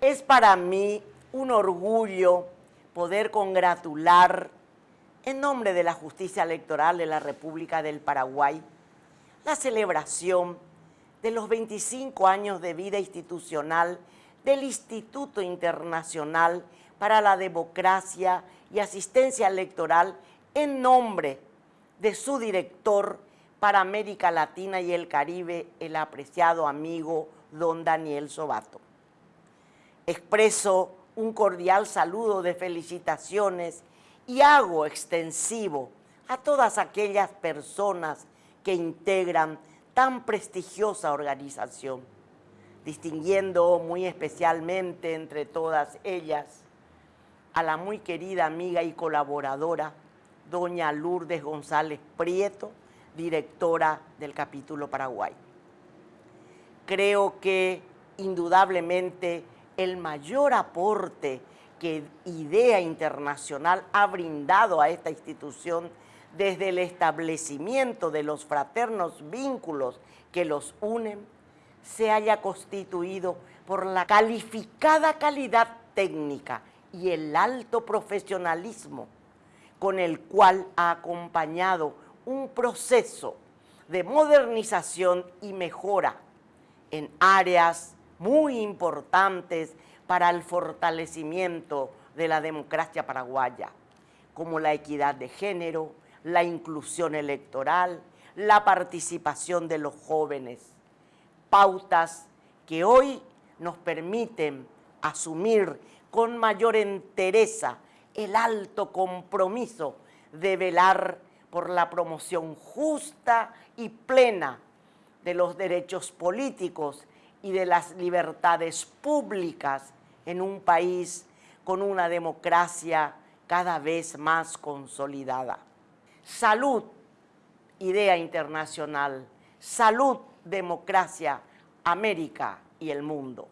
Es para mí un orgullo poder congratular en nombre de la justicia electoral de la República del Paraguay la celebración de los 25 años de vida institucional del Instituto Internacional para la Democracia y Asistencia Electoral en nombre de su director para América Latina y el Caribe, el apreciado amigo don Daniel Sobato. Expreso un cordial saludo de felicitaciones y hago extensivo a todas aquellas personas que integran tan prestigiosa organización, distinguiendo muy especialmente entre todas ellas a la muy querida amiga y colaboradora, doña Lourdes González Prieto, directora del capítulo Paraguay. Creo que indudablemente el mayor aporte que IDEA Internacional ha brindado a esta institución desde el establecimiento de los fraternos vínculos que los unen, se haya constituido por la calificada calidad técnica y el alto profesionalismo con el cual ha acompañado un proceso de modernización y mejora en áreas muy importantes para el fortalecimiento de la democracia paraguaya, como la equidad de género, la inclusión electoral, la participación de los jóvenes, pautas que hoy nos permiten asumir con mayor entereza el alto compromiso de velar por la promoción justa y plena de los derechos políticos y de las libertades públicas en un país con una democracia cada vez más consolidada. Salud, idea internacional. Salud, democracia, América y el mundo.